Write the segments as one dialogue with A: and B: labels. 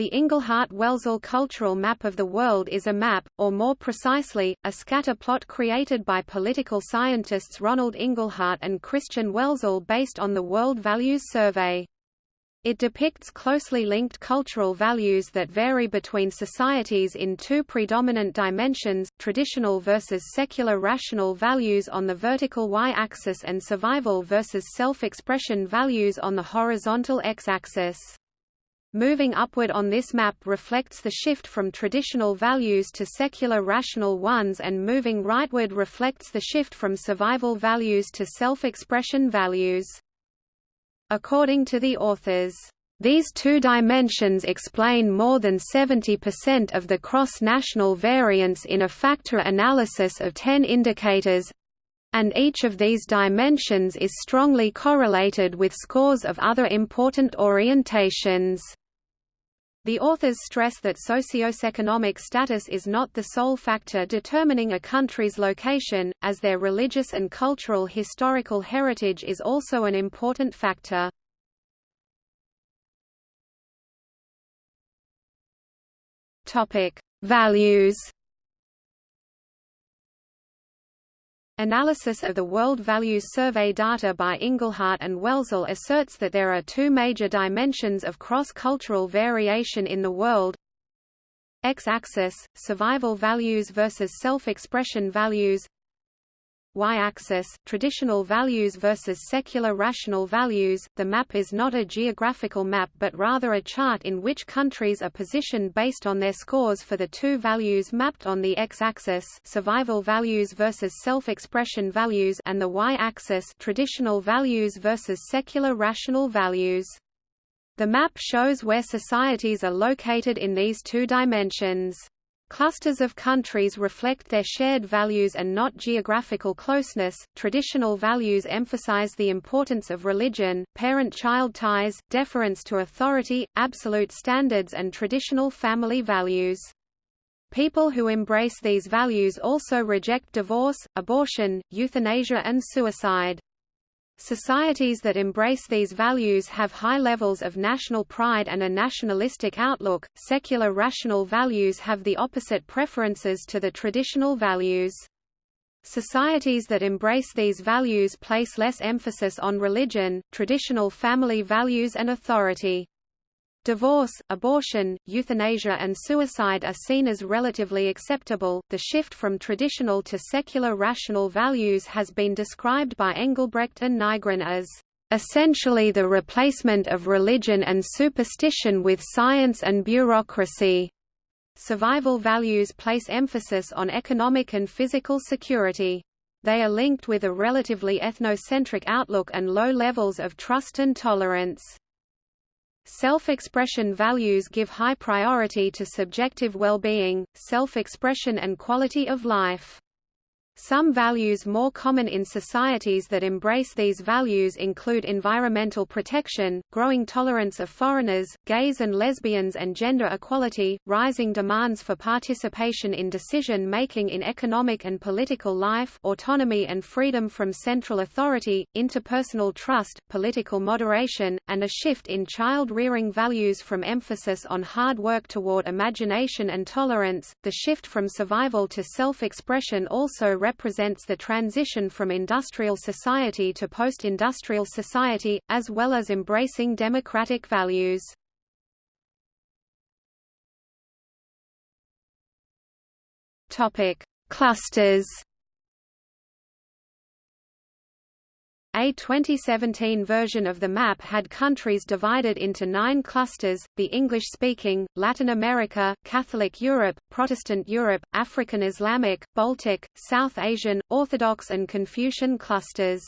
A: The Inglehart-Welzel Cultural Map of the World is a map, or more precisely, a scatter plot created by political scientists Ronald Inglehart and Christian Welzel based on the World Values Survey. It depicts closely linked cultural values that vary between societies in two predominant dimensions, traditional versus secular rational values on the vertical y-axis and survival versus self-expression values on the horizontal x-axis. Moving upward on this map reflects the shift from traditional values to secular rational ones and moving rightward reflects the shift from survival values to self-expression values. According to the authors, these two dimensions explain more than 70% of the cross-national variance in a factor analysis of 10 indicators, and each of these dimensions is strongly correlated with scores of other important orientations. The authors stress that socioeconomic status is not the sole factor determining a country's location, as their religious and cultural historical heritage is also an important factor. Values Analysis of the World Values Survey data by Inglehart and Welzel asserts that there are two major dimensions of cross-cultural variation in the world. X-axis, survival values versus self-expression values y-axis, traditional values versus secular rational values. The map is not a geographical map but rather a chart in which countries are positioned based on their scores for the two values mapped on the x-axis, survival values versus self-expression values, and the y-axis, traditional values versus secular rational values. The map shows where societies are located in these two dimensions. Clusters of countries reflect their shared values and not geographical closeness. Traditional values emphasize the importance of religion, parent-child ties, deference to authority, absolute standards and traditional family values. People who embrace these values also reject divorce, abortion, euthanasia and suicide. Societies that embrace these values have high levels of national pride and a nationalistic outlook. Secular rational values have the opposite preferences to the traditional values. Societies that embrace these values place less emphasis on religion, traditional family values and authority. Divorce, abortion, euthanasia and suicide are seen as relatively acceptable. The shift from traditional to secular rational values has been described by Engelbrecht and Nygren as essentially the replacement of religion and superstition with science and bureaucracy. Survival values place emphasis on economic and physical security. They are linked with a relatively ethnocentric outlook and low levels of trust and tolerance. Self-expression values give high priority to subjective well-being, self-expression and quality of life. Some values more common in societies that embrace these values include environmental protection, growing tolerance of foreigners, gays and lesbians and gender equality, rising demands for participation in decision-making in economic and political life autonomy and freedom from central authority, interpersonal trust, political moderation, and a shift in child-rearing values from emphasis on hard work toward imagination and tolerance. The shift from survival to self-expression also represents the transition from industrial society to post-industrial society, as well as embracing democratic values. Clusters A 2017 version of the map had countries divided into nine clusters, the English-speaking, Latin America, Catholic Europe, Protestant Europe, African Islamic, Baltic, South Asian, Orthodox and Confucian clusters.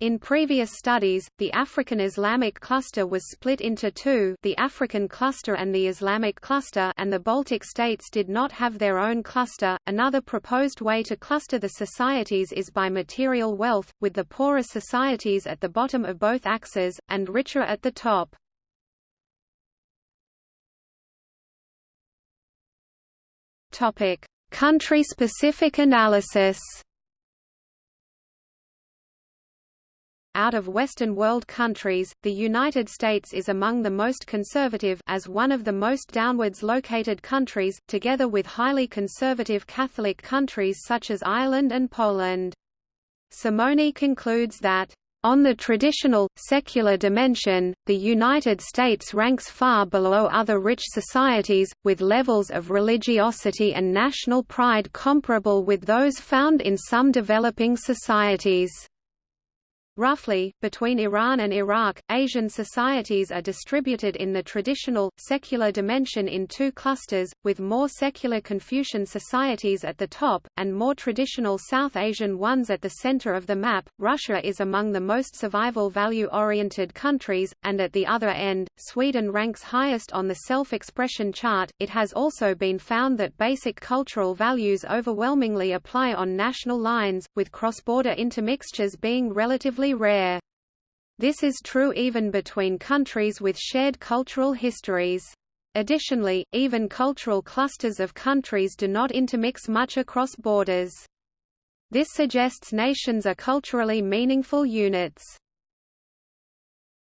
A: In previous studies, the African Islamic cluster was split into two the African cluster and the Islamic cluster and the Baltic states did not have their own cluster. Another proposed way to cluster the societies is by material wealth, with the poorer societies at the bottom of both axes, and richer at the top. Country-specific analysis out of Western world countries, the United States is among the most conservative as one of the most downwards located countries, together with highly conservative Catholic countries such as Ireland and Poland. Simony concludes that on the traditional, secular dimension, the United States ranks far below other rich societies, with levels of religiosity and national pride comparable with those found in some developing societies. Roughly, between Iran and Iraq, Asian societies are distributed in the traditional, secular dimension in two clusters, with more secular Confucian societies at the top, and more traditional South Asian ones at the center of the map. Russia is among the most survival value oriented countries, and at the other end, Sweden ranks highest on the self expression chart. It has also been found that basic cultural values overwhelmingly apply on national lines, with cross border intermixtures being relatively rare. This is true even between countries with shared cultural histories. Additionally, even cultural clusters of countries do not intermix much across borders. This suggests nations are culturally meaningful units.